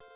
you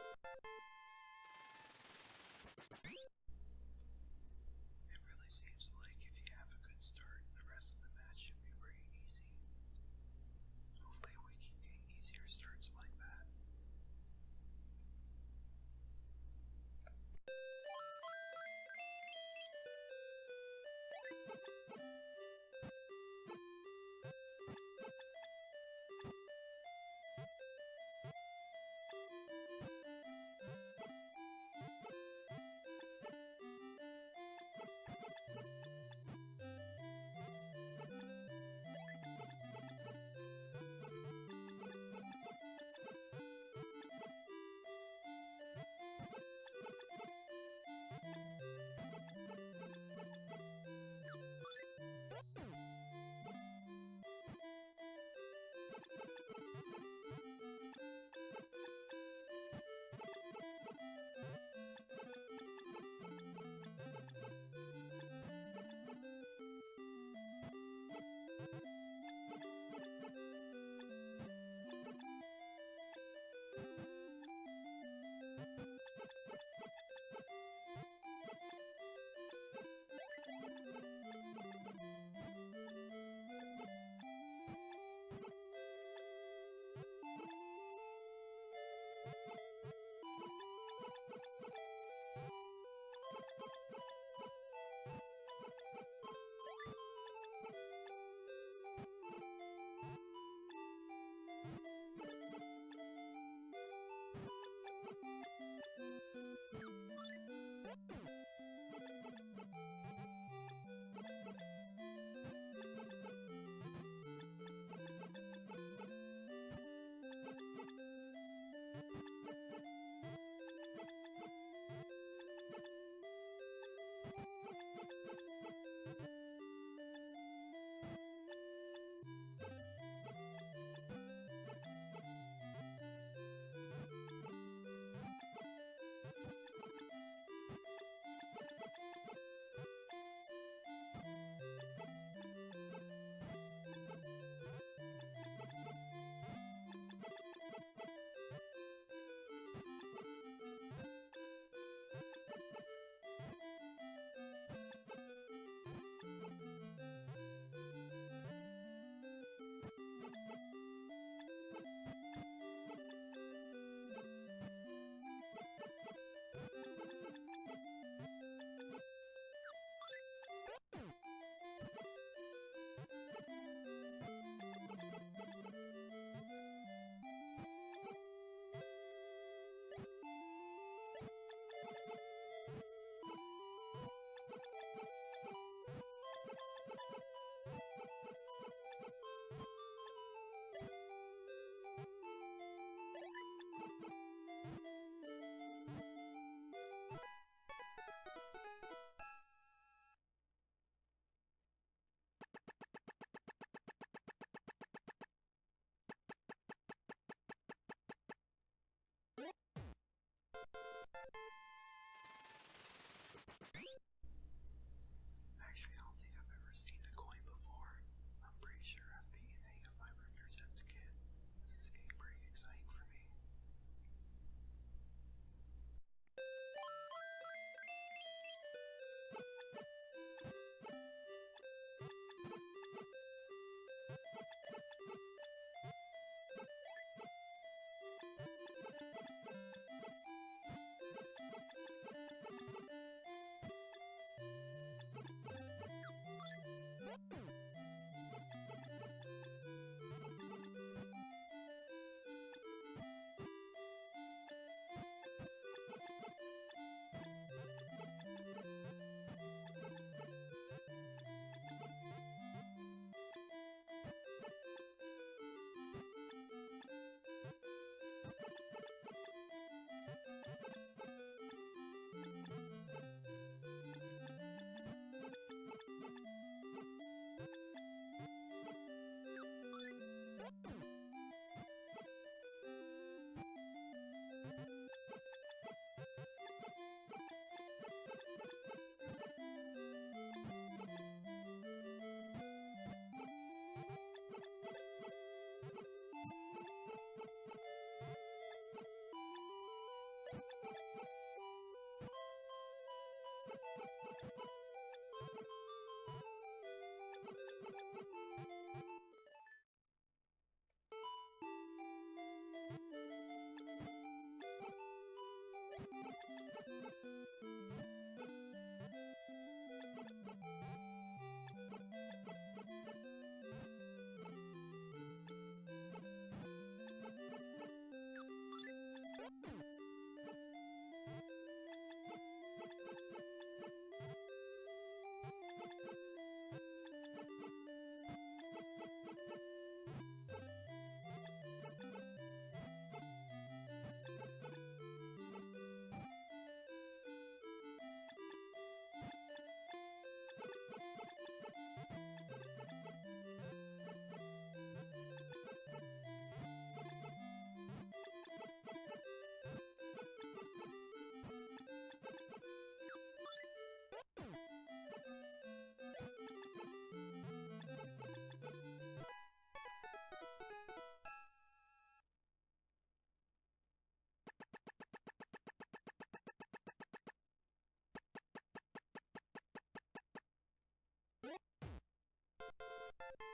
you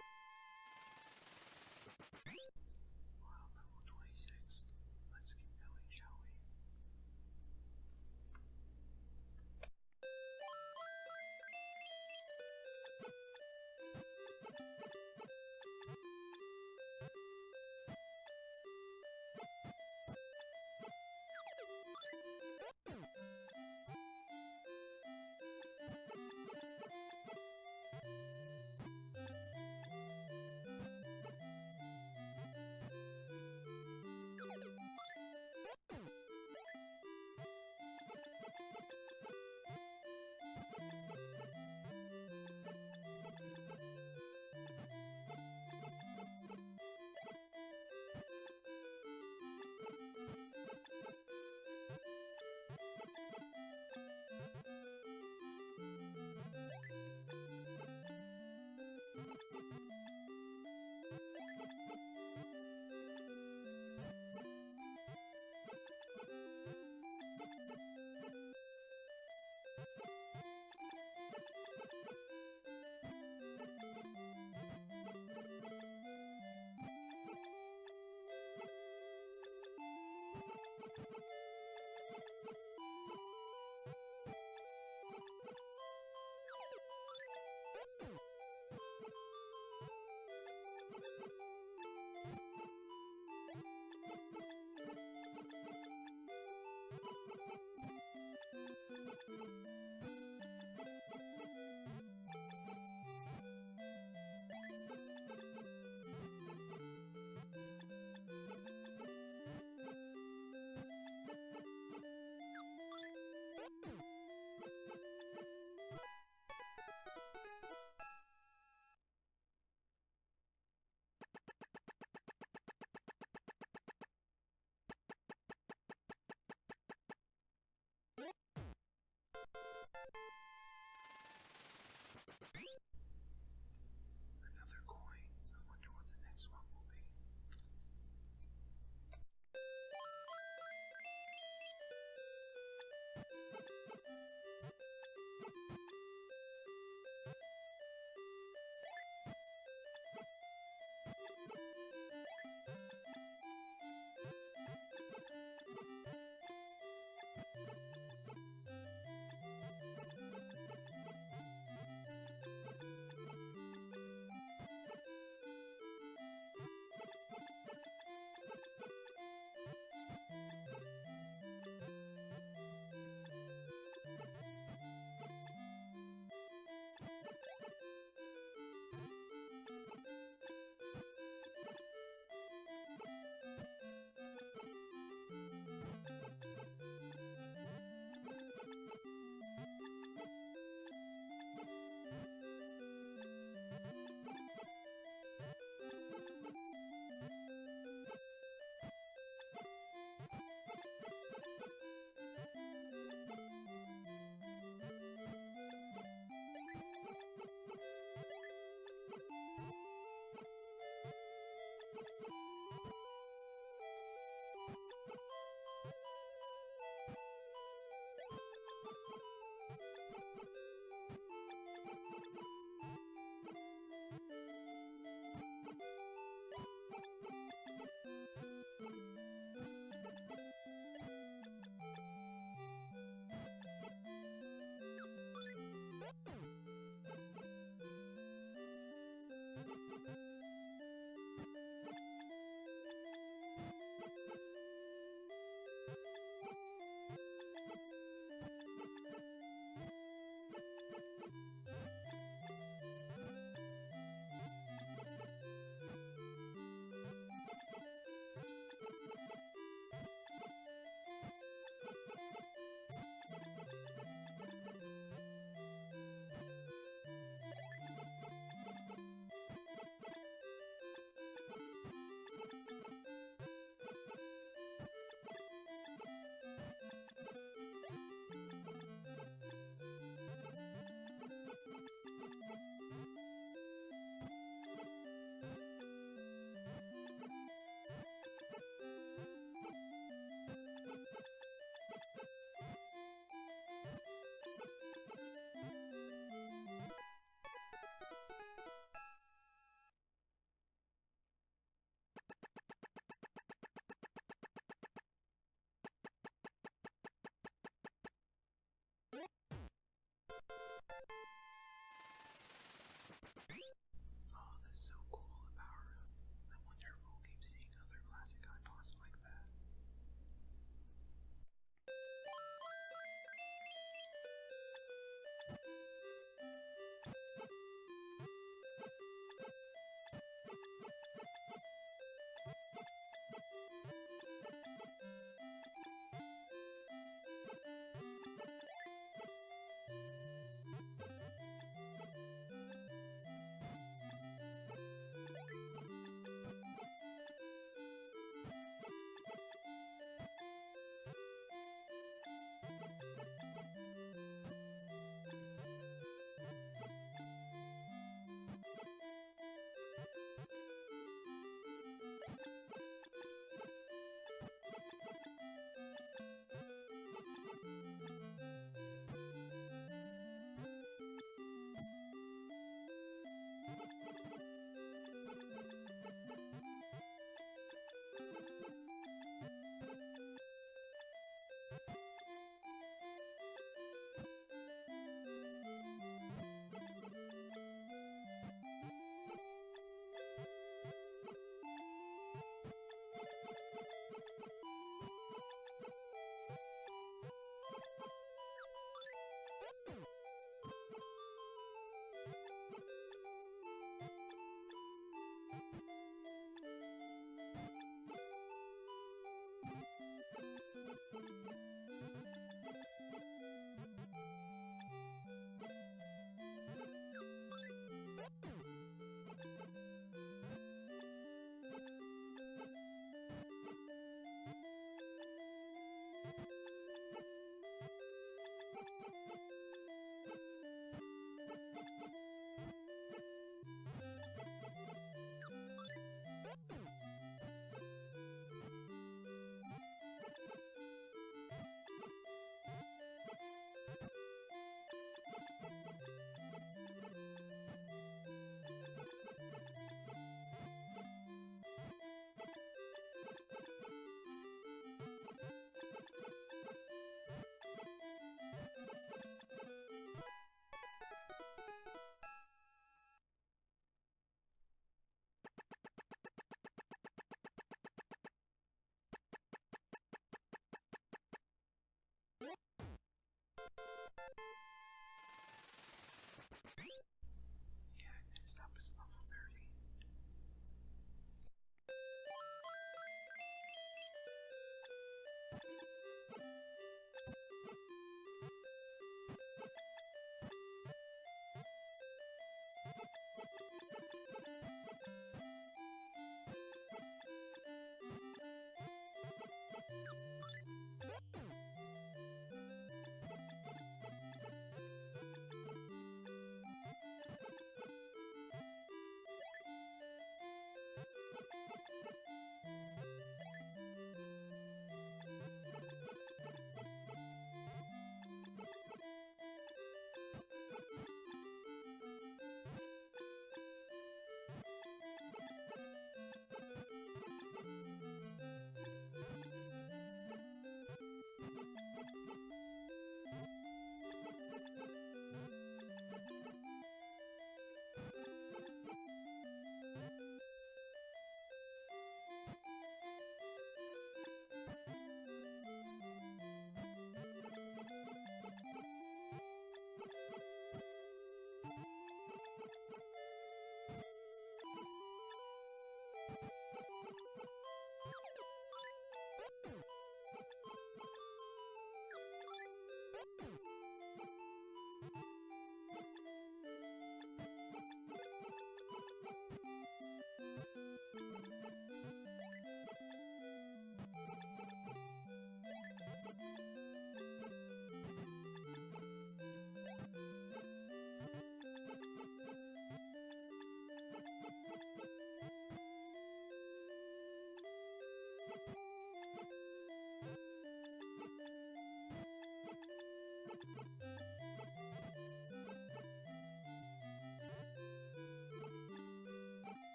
you